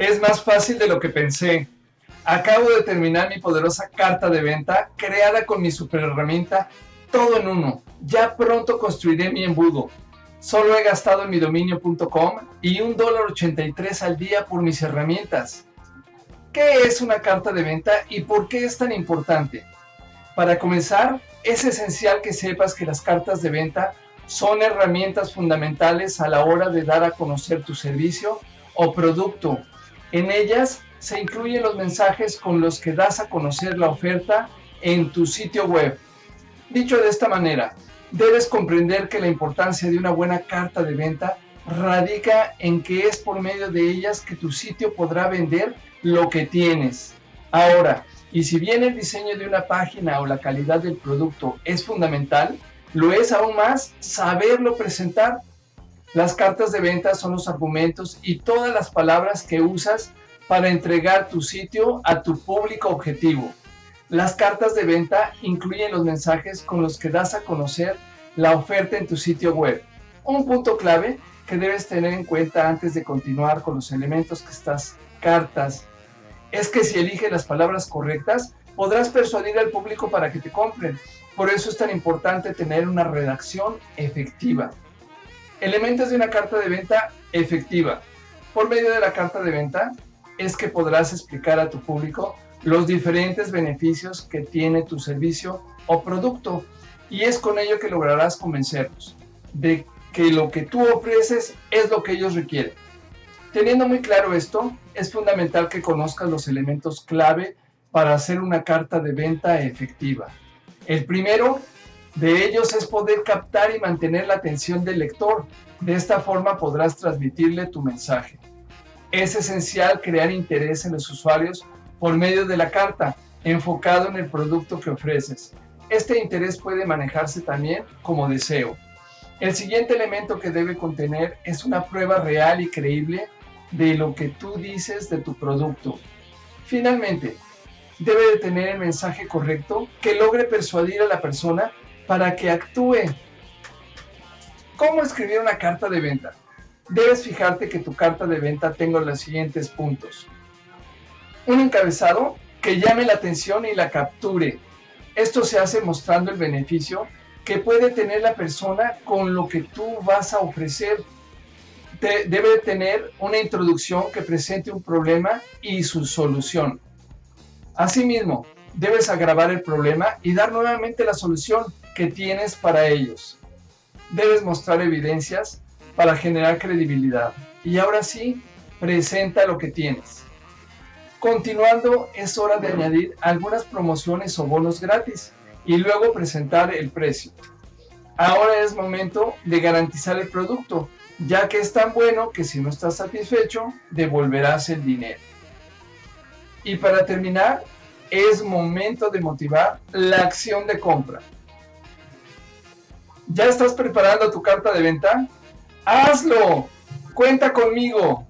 Es más fácil de lo que pensé. Acabo de terminar mi poderosa carta de venta creada con mi super herramienta todo en uno. Ya pronto construiré mi embudo. Solo he gastado en mi dominio.com y un dólar 83 al día por mis herramientas. ¿Qué es una carta de venta y por qué es tan importante? Para comenzar, es esencial que sepas que las cartas de venta son herramientas fundamentales a la hora de dar a conocer tu servicio o producto. En ellas se incluyen los mensajes con los que das a conocer la oferta en tu sitio web. Dicho de esta manera, debes comprender que la importancia de una buena carta de venta radica en que es por medio de ellas que tu sitio podrá vender lo que tienes. Ahora, y si bien el diseño de una página o la calidad del producto es fundamental, lo es aún más saberlo presentar. Las cartas de venta son los argumentos y todas las palabras que usas para entregar tu sitio a tu público objetivo. Las cartas de venta incluyen los mensajes con los que das a conocer la oferta en tu sitio web. Un punto clave que debes tener en cuenta antes de continuar con los elementos que estas cartas es que si eliges las palabras correctas, podrás persuadir al público para que te compren. Por eso es tan importante tener una redacción efectiva. Elementos de una carta de venta efectiva. Por medio de la carta de venta es que podrás explicar a tu público los diferentes beneficios que tiene tu servicio o producto y es con ello que lograrás convencerlos de que lo que tú ofreces es lo que ellos requieren. Teniendo muy claro esto, es fundamental que conozcas los elementos clave para hacer una carta de venta efectiva. El primero de ellos es poder captar y mantener la atención del lector. De esta forma podrás transmitirle tu mensaje. Es esencial crear interés en los usuarios por medio de la carta, enfocado en el producto que ofreces. Este interés puede manejarse también como deseo. El siguiente elemento que debe contener es una prueba real y creíble de lo que tú dices de tu producto. Finalmente, debe de tener el mensaje correcto que logre persuadir a la persona para que actúe. ¿Cómo escribir una carta de venta? Debes fijarte que tu carta de venta tenga los siguientes puntos. Un encabezado que llame la atención y la capture. Esto se hace mostrando el beneficio que puede tener la persona con lo que tú vas a ofrecer debe tener una introducción que presente un problema y su solución. Asimismo, debes agravar el problema y dar nuevamente la solución que tienes para ellos. Debes mostrar evidencias para generar credibilidad. Y ahora sí, presenta lo que tienes. Continuando, es hora de añadir algunas promociones o bonos gratis y luego presentar el precio. Ahora es momento de garantizar el producto ya que es tan bueno que si no estás satisfecho, devolverás el dinero. Y para terminar, es momento de motivar la acción de compra. ¿Ya estás preparando tu carta de venta? ¡Hazlo! ¡Cuenta conmigo!